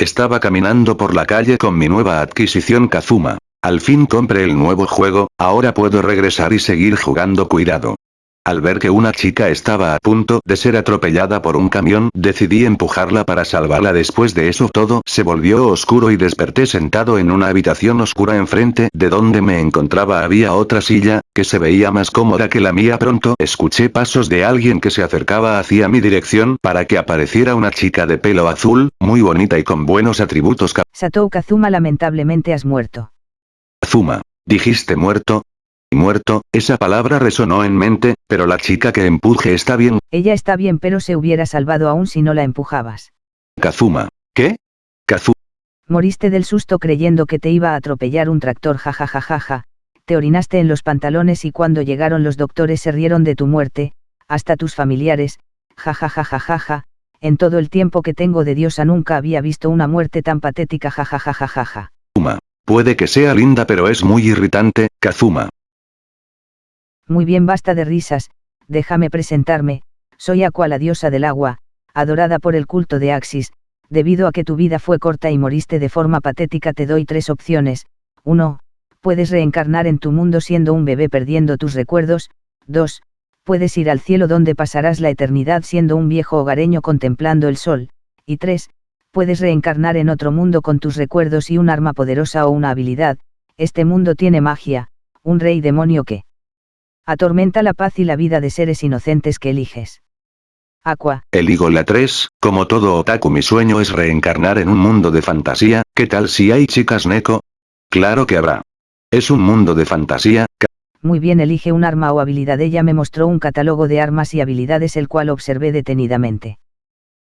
Estaba caminando por la calle con mi nueva adquisición Kazuma. Al fin compré el nuevo juego, ahora puedo regresar y seguir jugando cuidado. Al ver que una chica estaba a punto de ser atropellada por un camión, decidí empujarla para salvarla. Después de eso todo se volvió oscuro y desperté sentado en una habitación oscura enfrente de donde me encontraba había otra silla, que se veía más cómoda que la mía pronto escuché pasos de alguien que se acercaba hacia mi dirección para que apareciera una chica de pelo azul, muy bonita y con buenos atributos. Satou Kazuma lamentablemente has muerto. Kazuma. ¿Dijiste muerto? Muerto, esa palabra resonó en mente, pero la chica que empuje está bien. Ella está bien pero se hubiera salvado aún si no la empujabas. Kazuma. ¿Qué? Kazuma. Moriste del susto creyendo que te iba a atropellar un tractor jajajajaja, te orinaste en los pantalones y cuando llegaron los doctores se rieron de tu muerte, hasta tus familiares, jajajajajaja, en todo el tiempo que tengo de diosa nunca había visto una muerte tan patética jajajajajaja. Kazuma. Puede que sea linda pero es muy irritante, Kazuma. Muy bien basta de risas, déjame presentarme, soy Aqua la diosa del agua, adorada por el culto de Axis, debido a que tu vida fue corta y moriste de forma patética te doy tres opciones, 1. Puedes reencarnar en tu mundo siendo un bebé perdiendo tus recuerdos, 2. Puedes ir al cielo donde pasarás la eternidad siendo un viejo hogareño contemplando el sol, y 3. Puedes reencarnar en otro mundo con tus recuerdos y un arma poderosa o una habilidad, este mundo tiene magia, un rey demonio que atormenta la paz y la vida de seres inocentes que eliges. Aqua. Eligo la 3, como todo otaku mi sueño es reencarnar en un mundo de fantasía, ¿qué tal si hay chicas neko? Claro que habrá. Es un mundo de fantasía, Muy bien elige un arma o habilidad ella me mostró un catálogo de armas y habilidades el cual observé detenidamente.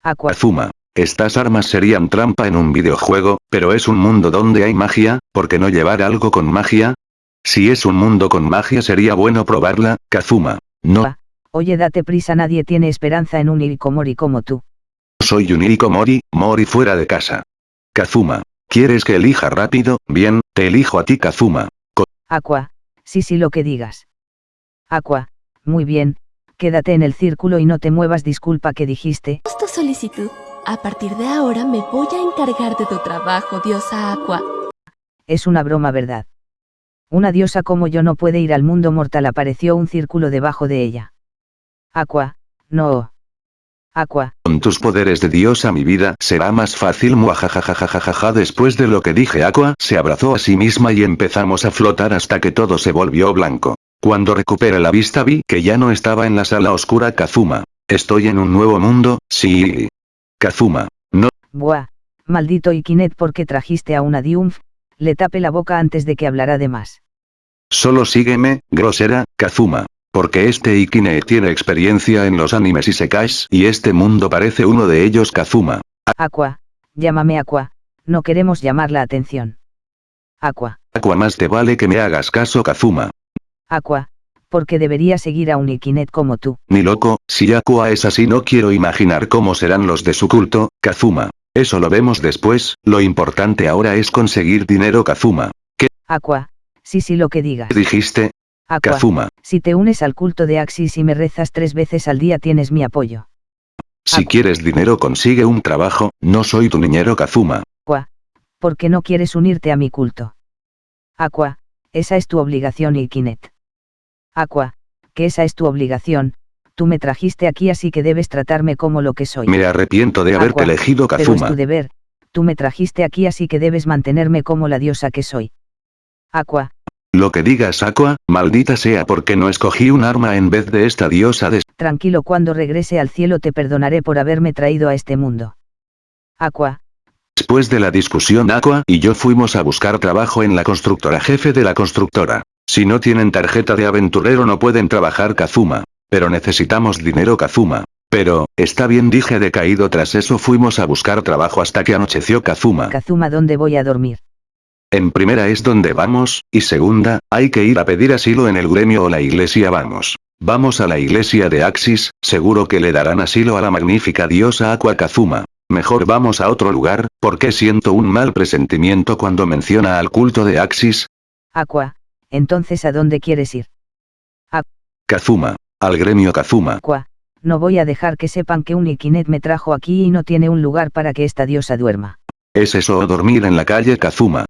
Aqua. Azuma. Estas armas serían trampa en un videojuego, pero es un mundo donde hay magia, ¿por qué no llevar algo con magia? Si es un mundo con magia sería bueno probarla, Kazuma. No. Oye date prisa nadie tiene esperanza en un Irikomori como tú. Soy un Irikomori, Mori fuera de casa. Kazuma. ¿Quieres que elija rápido? Bien, te elijo a ti Kazuma. Co Aqua. Sí sí lo que digas. Aqua. Muy bien, quédate en el círculo y no te muevas disculpa que dijiste. Tu solicitud. A partir de ahora me voy a encargar de tu trabajo, diosa Aqua. Es una broma verdad. Una diosa como yo no puede ir al mundo mortal apareció un círculo debajo de ella. Aqua, no. Aqua. Con tus poderes de diosa mi vida será más fácil muajajajajajaja después de lo que dije Aqua se abrazó a sí misma y empezamos a flotar hasta que todo se volvió blanco. Cuando recuperé la vista vi que ya no estaba en la sala oscura Kazuma. Estoy en un nuevo mundo, sí. Kazuma. No. Buah. Maldito Ikinet porque trajiste a una Diumf, le tape la boca antes de que hablara de más. Solo sígueme, grosera, Kazuma. Porque este Ikine tiene experiencia en los animes y sekais y este mundo parece uno de ellos Kazuma. Aqua, llámame Aqua, no queremos llamar la atención. Aqua. Aqua más te vale que me hagas caso Kazuma. Aqua, porque debería seguir a un Ikinet como tú. Ni loco, si Aqua es así no quiero imaginar cómo serán los de su culto, Kazuma. Eso lo vemos después, lo importante ahora es conseguir dinero Kazuma. ¿Qué? Aqua, sí sí lo que digas. dijiste? Aqua, Kazuma. si te unes al culto de Axis y me rezas tres veces al día tienes mi apoyo. Si Aqua. quieres dinero consigue un trabajo, no soy tu niñero Kazuma. Aqua, ¿por qué no quieres unirte a mi culto? Aqua, esa es tu obligación Ikinet. Aqua, que esa es tu obligación, tú me trajiste aquí así que debes tratarme como lo que soy. Me arrepiento de haberte Aqua, elegido Pero es Kazuma. tu deber, tú me trajiste aquí así que debes mantenerme como la diosa que soy. Aqua, Lo que digas Aqua, maldita sea porque no escogí un arma en vez de esta diosa de... tranquilo cuando regrese al cielo te perdonaré por haberme traído a este mundo. Aqua, Después de la discusión Aqua y yo fuimos a buscar trabajo en la constructora jefe de la constructora. Si no tienen tarjeta de aventurero no pueden trabajar Kazuma. Pero necesitamos dinero Kazuma. Pero, está bien dije decaído tras eso fuimos a buscar trabajo hasta que anocheció Kazuma. Kazuma ¿dónde voy a dormir? En primera es donde vamos, y segunda, hay que ir a pedir asilo en el gremio o la iglesia vamos. Vamos a la iglesia de Axis, seguro que le darán asilo a la magnífica diosa Aqua Kazuma. Mejor vamos a otro lugar, porque siento un mal presentimiento cuando menciona al culto de Axis, Aqua, entonces ¿a dónde quieres ir? Kazuma. Al gremio Kazuma. Aqua, no voy a dejar que sepan que un Ikinet me trajo aquí y no tiene un lugar para que esta diosa duerma. ¿Es eso o dormir en la calle Kazuma?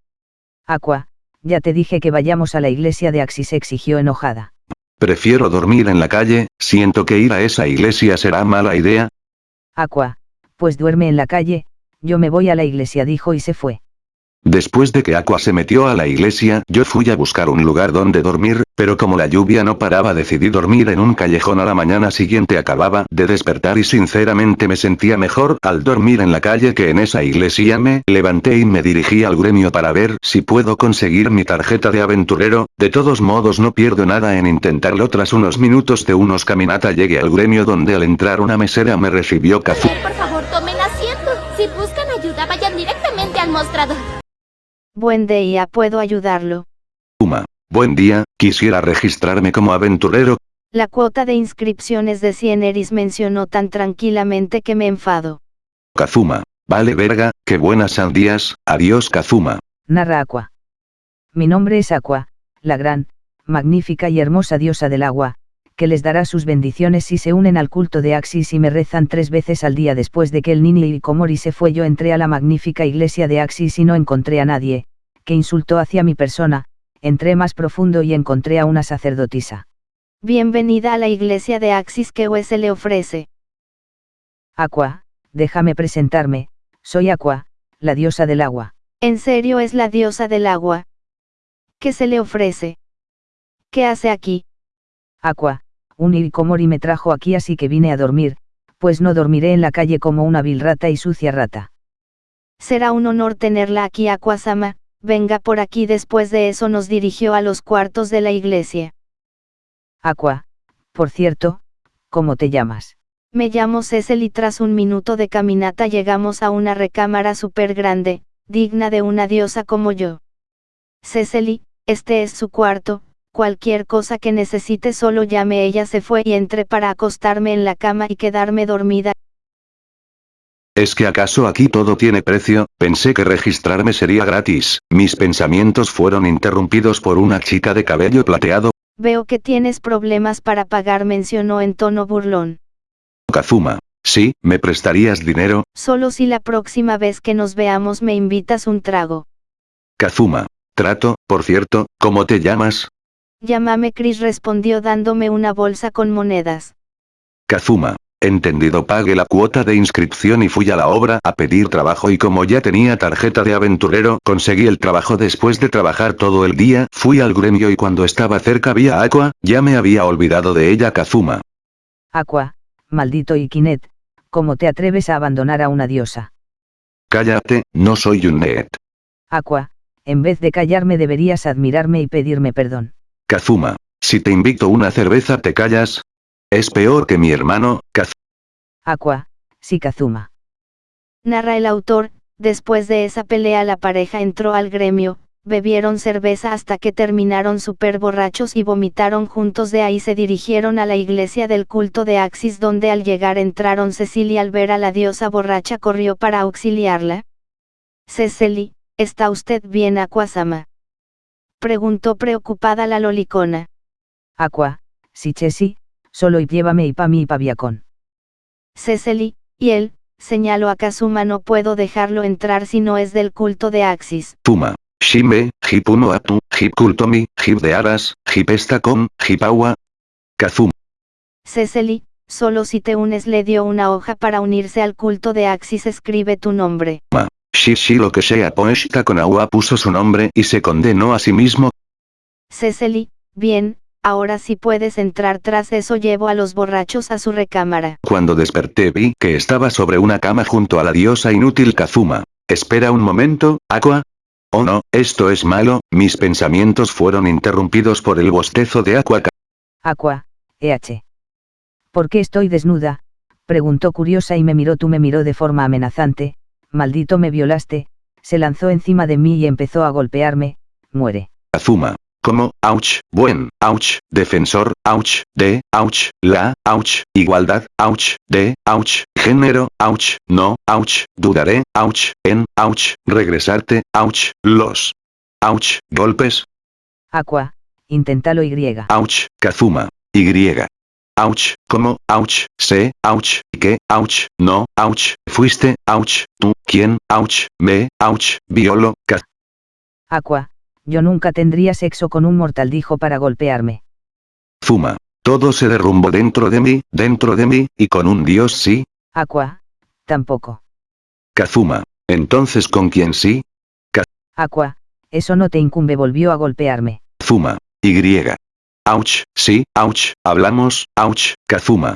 Aqua, ya te dije que vayamos a la iglesia de Axis exigió enojada. Prefiero dormir en la calle, siento que ir a esa iglesia será mala idea. Aqua, pues duerme en la calle, yo me voy a la iglesia dijo y se fue. Después de que Aqua se metió a la iglesia, yo fui a buscar un lugar donde dormir, pero como la lluvia no paraba decidí dormir en un callejón a la mañana siguiente acababa de despertar y sinceramente me sentía mejor al dormir en la calle que en esa iglesia me levanté y me dirigí al gremio para ver si puedo conseguir mi tarjeta de aventurero, de todos modos no pierdo nada en intentarlo tras unos minutos de unos caminata llegué al gremio donde al entrar una mesera me recibió Kazu. Por favor, tomen asiento. Si buscan ayuda, vayan directamente al mostrador. Buen día, puedo ayudarlo. Uma. Buen día, quisiera registrarme como aventurero. La cuota de inscripciones de 100 eris mencionó tan tranquilamente que me enfado. Kazuma. Vale verga, qué buenas sandías, adiós Kazuma. Narra Aqua. Mi nombre es Aqua, la gran, magnífica y hermosa diosa del agua, que les dará sus bendiciones si se unen al culto de Axis y me rezan tres veces al día después de que el Nini Komori se fue yo entré a la magnífica iglesia de Axis y no encontré a nadie, que insultó hacia mi persona, entré más profundo y encontré a una sacerdotisa. Bienvenida a la iglesia de Axis que se le ofrece. Aqua, déjame presentarme, soy Aqua, la diosa del agua. ¿En serio es la diosa del agua? ¿Qué se le ofrece? ¿Qué hace aquí? Aqua, un Irikomori me trajo aquí así que vine a dormir, pues no dormiré en la calle como una vil rata y sucia rata. Será un honor tenerla aquí Aquasama, venga por aquí después de eso nos dirigió a los cuartos de la iglesia. Aqua, por cierto, ¿cómo te llamas? Me llamo Cecil y tras un minuto de caminata llegamos a una recámara súper grande, digna de una diosa como yo. Cecily, este es su cuarto, cualquier cosa que necesite solo llame ella se fue y entré para acostarme en la cama y quedarme dormida. ¿Es que acaso aquí todo tiene precio? Pensé que registrarme sería gratis. Mis pensamientos fueron interrumpidos por una chica de cabello plateado. Veo que tienes problemas para pagar mencionó en tono burlón. Kazuma. Sí, ¿me prestarías dinero? Solo si la próxima vez que nos veamos me invitas un trago. Kazuma. Trato, por cierto, ¿cómo te llamas? Llámame Chris respondió dándome una bolsa con monedas. Kazuma. Entendido pagué la cuota de inscripción y fui a la obra a pedir trabajo y como ya tenía tarjeta de aventurero conseguí el trabajo después de trabajar todo el día, fui al gremio y cuando estaba cerca vi a Aqua, ya me había olvidado de ella Kazuma. Aqua, maldito Ikinet, ¿cómo te atreves a abandonar a una diosa? Cállate, no soy un net. Aqua, en vez de callarme deberías admirarme y pedirme perdón. Kazuma. Si te invito una cerveza te callas. Es peor que mi hermano, Kaz. Aqua, sí Kazuma. Narra el autor, después de esa pelea la pareja entró al gremio, bebieron cerveza hasta que terminaron súper borrachos y vomitaron juntos de ahí se dirigieron a la iglesia del culto de Axis donde al llegar entraron Cecilia al ver a la diosa borracha corrió para auxiliarla. Cecily, ¿está usted bien Aquasama? Preguntó preocupada la lolicona. Aqua, sí Chesi, solo y llévame y pa mi y pa viacón. Cecily, y él, señaló a Kazuma no puedo dejarlo entrar si no es del culto de Axis. Fuma. Shime, Hipuno Atu, Hip Kultomi, Hip de Aras, Hip Estacom, Hipawa. Kazuma. Cecily, solo si te unes le dio una hoja para unirse al culto de Axis escribe tu nombre. Ma. Shishi lo que sea con agua puso su nombre y se condenó a sí mismo. Cecily, bien, ahora sí puedes entrar tras eso llevo a los borrachos a su recámara. Cuando desperté vi que estaba sobre una cama junto a la diosa inútil Kazuma. Espera un momento, Aqua. Oh no, esto es malo, mis pensamientos fueron interrumpidos por el bostezo de Aqua. Aqua, EH. ¿Por qué estoy desnuda? Preguntó curiosa y me miró tú me miró de forma amenazante, maldito me violaste, se lanzó encima de mí y empezó a golpearme, muere. Kazuma. Como, ouch, buen, ouch, defensor, ouch, de, ouch, la, ouch, igualdad, ouch, de, ouch, género, ouch, no, ouch, dudaré, ouch, en, ouch, regresarte, ouch, los. Ouch, golpes, Aqua, inténtalo Y. ouch, Kazuma. Y. ouch, ¿cómo, ouch, sé, ouch, ¿qué, ouch, no, ouch, fuiste, ouch, tú, quién, ouch, me, ouch, violo, ca... Aqua, yo nunca tendría sexo con un mortal dijo para golpearme. Fuma. Todo se derrumbó dentro de mí, dentro de mí, y con un dios sí. Aqua, tampoco. Kazuma. Entonces con quién sí? Aqua, eso no te incumbe volvió a golpearme. Fuma. Y. Ouch, sí, ouch, hablamos, ouch, Kazuma.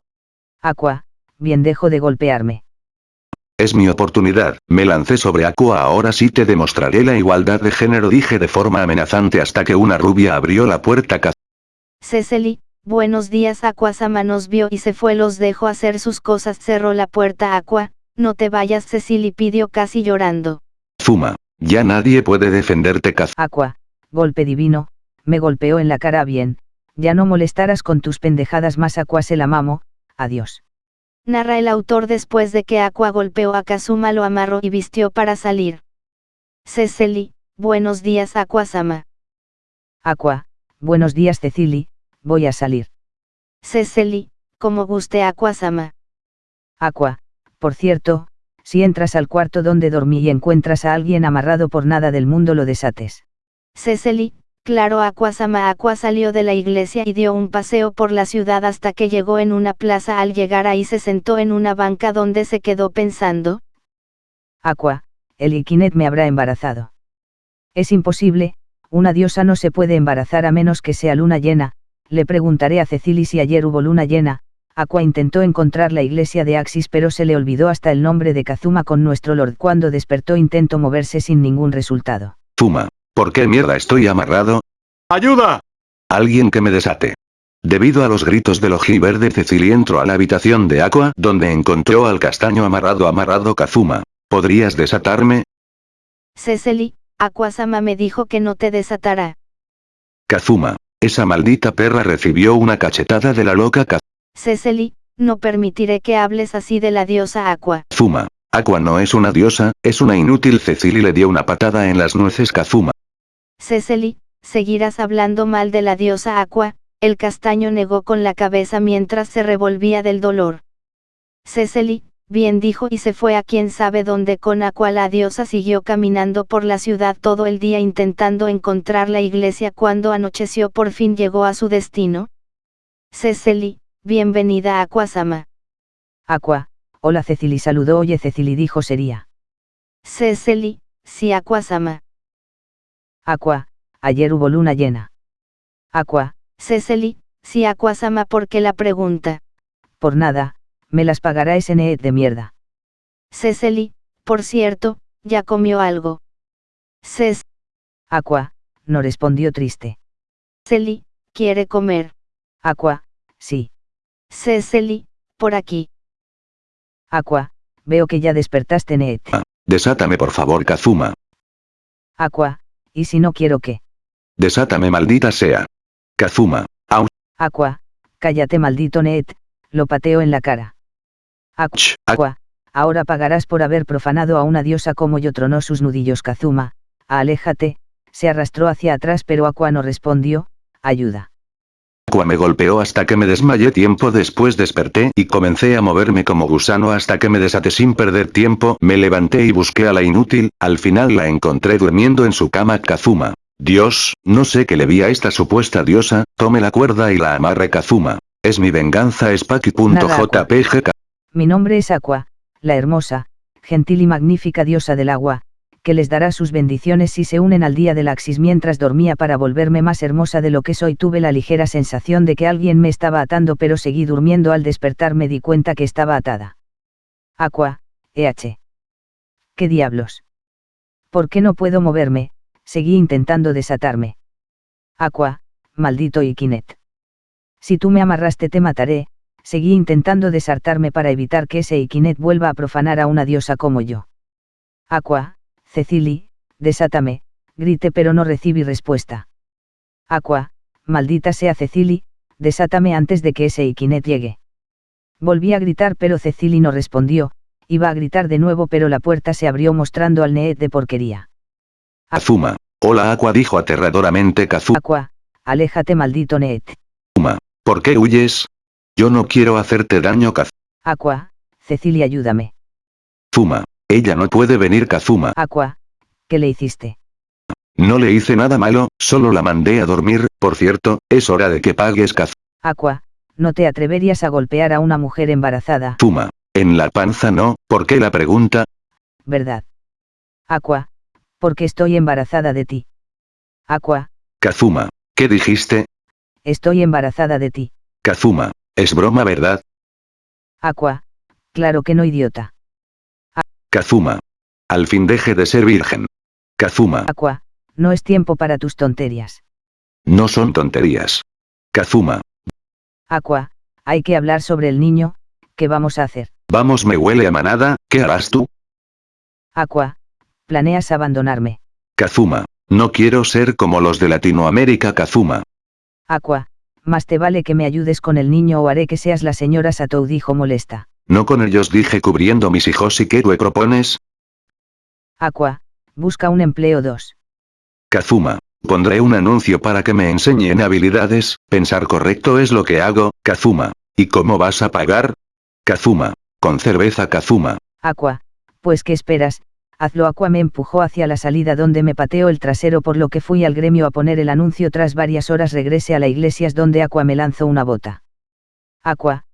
Aqua, bien dejo de golpearme. Es mi oportunidad, me lancé sobre Aqua ahora sí te demostraré la igualdad de género dije de forma amenazante hasta que una rubia abrió la puerta Cecily, buenos días Aquasama nos vio y se fue los dejó hacer sus cosas cerró la puerta Aqua, no te vayas Cecily pidió casi llorando. Fuma, ya nadie puede defenderte Kaz. Aqua, golpe divino, me golpeó en la cara bien, ya no molestarás con tus pendejadas más Aqua se la mamo, adiós. Narra el autor después de que Aqua golpeó a Kazuma lo amarró y vistió para salir. Cecily, buenos días Aquasama. Aqua, buenos días Cecily, voy a salir. Cecily, como guste Aquasama. Aqua, por cierto, si entras al cuarto donde dormí y encuentras a alguien amarrado por nada del mundo lo desates. Cecily, claro Aquasama Aqua salió de la iglesia y dio un paseo por la ciudad hasta que llegó en una plaza al llegar ahí se sentó en una banca donde se quedó pensando. Aqua, el Ikinet me habrá embarazado. Es imposible, una diosa no se puede embarazar a menos que sea luna llena, le preguntaré a Cecily si ayer hubo luna llena, Aqua intentó encontrar la iglesia de Axis pero se le olvidó hasta el nombre de Kazuma con nuestro Lord cuando despertó intentó moverse sin ningún resultado. Fuma. ¿Por qué mierda estoy amarrado? ¡Ayuda! Alguien que me desate. Debido a los gritos del verde Cecily entró a la habitación de Aqua donde encontró al castaño amarrado amarrado Kazuma. ¿Podrías desatarme? Cecily, Aquasama me dijo que no te desatará. Kazuma. Esa maldita perra recibió una cachetada de la loca Kazuma. Cecily, no permitiré que hables así de la diosa Aqua. Fuma. Aqua no es una diosa, es una inútil Cecily le dio una patada en las nueces Kazuma. Cecily, seguirás hablando mal de la diosa Aqua, el castaño negó con la cabeza mientras se revolvía del dolor. Cecily, bien dijo y se fue a quien sabe dónde con Aqua la diosa siguió caminando por la ciudad todo el día intentando encontrar la iglesia cuando anocheció por fin llegó a su destino. Cecily, Bienvenida a Aquasama. Aqua, hola Cecily saludó oye Cecily dijo sería. Cecily, sí Aquasama. Aqua, ayer hubo luna llena. Aqua. Cecily, sí Aquasama porque la pregunta. Por nada, me las pagará ese Need de mierda. Cecily, por cierto, ya comió algo. Ces. Aqua, no respondió triste. Cecily, quiere comer. Aqua, sí. Cecily, por aquí. Aqua, veo que ya despertaste Ned. Ah, desátame por favor Kazuma. Aqua, ¿y si no quiero qué? Desátame maldita sea. Kazuma, au. Aqua, cállate maldito Ned, lo pateo en la cara. Aqua, Aqua, ahora pagarás por haber profanado a una diosa como yo tronó sus nudillos Kazuma, aléjate, se arrastró hacia atrás pero Aqua no respondió, ayuda me golpeó hasta que me desmayé tiempo después desperté y comencé a moverme como gusano hasta que me desaté sin perder tiempo, me levanté y busqué a la inútil, al final la encontré durmiendo en su cama Kazuma. Dios, no sé qué le vi a esta supuesta diosa, tome la cuerda y la amarre Kazuma. Es mi venganza Spaki.jpg. Mi nombre es Aqua, la hermosa, gentil y magnífica diosa del agua, que les dará sus bendiciones si se unen al día del Axis mientras dormía para volverme más hermosa de lo que soy. Tuve la ligera sensación de que alguien me estaba atando pero seguí durmiendo al despertar me di cuenta que estaba atada. Aqua, EH. ¿Qué diablos? ¿Por qué no puedo moverme? Seguí intentando desatarme. Aqua, maldito Ikinet. Si tú me amarraste te mataré, seguí intentando desartarme para evitar que ese Ikinet vuelva a profanar a una diosa como yo. Aqua, Cecily, desátame, grité pero no recibí respuesta. Aqua, maldita sea Cecily, desátame antes de que ese Iquinet llegue. Volví a gritar pero Cecily no respondió, iba a gritar de nuevo pero la puerta se abrió mostrando al Need de porquería. Azuma. Hola Aqua dijo aterradoramente Kazuma. Aqua, aléjate maldito Need. Azuma. ¿Por qué huyes? Yo no quiero hacerte daño Kazuma. Aqua, Cecilia ayúdame. Ella no puede venir Kazuma. Aqua, ¿qué le hiciste? No le hice nada malo, solo la mandé a dormir, por cierto, es hora de que pagues Kazuma. Aqua, no te atreverías a golpear a una mujer embarazada, En la panza no, ¿por qué la pregunta? ¿verdad? Aqua, porque estoy embarazada de ti. Aqua, Kazuma. ¿Qué dijiste? estoy embarazada de ti. Kazuma. Es broma verdad? Aqua, claro que no idiota. Kazuma. Al fin deje de ser virgen. Kazuma. Aqua, no es tiempo para tus tonterías. No son tonterías. Kazuma. Aqua, hay que hablar sobre el niño, ¿qué vamos a hacer? Vamos me huele a manada, ¿qué harás tú? Aqua, planeas abandonarme. Kazuma. No quiero ser como los de Latinoamérica Kazuma. Aqua, más te vale que me ayudes con el niño o haré que seas la señora Satou dijo molesta. No con ellos dije cubriendo mis hijos y qué tú propones? Aqua, busca un empleo 2. Kazuma. Pondré un anuncio para que me enseñen habilidades, pensar correcto es lo que hago, Kazuma. ¿Y cómo vas a pagar? Kazuma. Con cerveza Kazuma. Aqua, pues qué esperas, hazlo Aqua me empujó hacia la salida donde me pateó el trasero por lo que fui al gremio a poner el anuncio tras varias horas regresé a la iglesias donde Aqua me lanzó una bota. Aqua,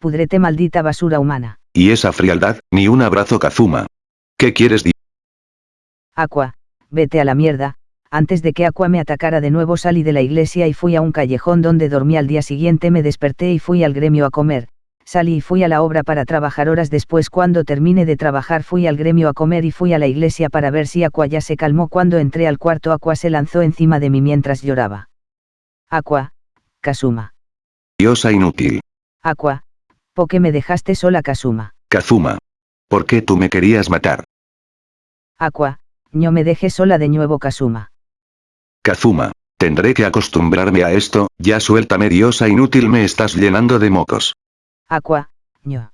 pudrete maldita basura humana. Y esa frialdad, ni un abrazo Kazuma. ¿Qué quieres di? Aqua, vete a la mierda, antes de que Aqua me atacara de nuevo salí de la iglesia y fui a un callejón donde dormí al día siguiente me desperté y fui al gremio a comer, salí y fui a la obra para trabajar horas después cuando terminé de trabajar fui al gremio a comer y fui a la iglesia para ver si Aqua ya se calmó cuando entré al cuarto Aqua se lanzó encima de mí mientras lloraba. Aqua, Kazuma. Diosa inútil. Aqua, ¿por qué me dejaste sola Kazuma? Kazuma. ¿Por qué tú me querías matar? Aqua, no me dejes sola de nuevo Kazuma. Kazuma. Tendré que acostumbrarme a esto, ya suéltame diosa inútil me estás llenando de mocos. Aqua, no.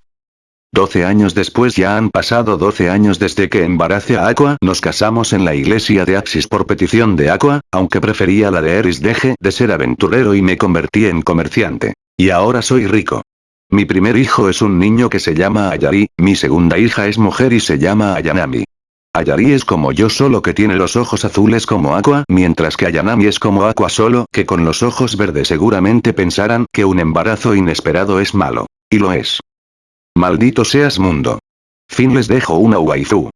12 años después ya han pasado 12 años desde que embaracé a Aqua, nos casamos en la iglesia de Axis por petición de Aqua, aunque prefería la de Eris deje de ser aventurero y me convertí en comerciante. Y ahora soy rico. Mi primer hijo es un niño que se llama Ayari, mi segunda hija es mujer y se llama Ayanami. Ayari es como yo solo que tiene los ojos azules como Aqua, mientras que Ayanami es como Aqua solo que con los ojos verdes seguramente pensarán que un embarazo inesperado es malo. Y lo es. Maldito seas mundo. Fin les dejo una waifu.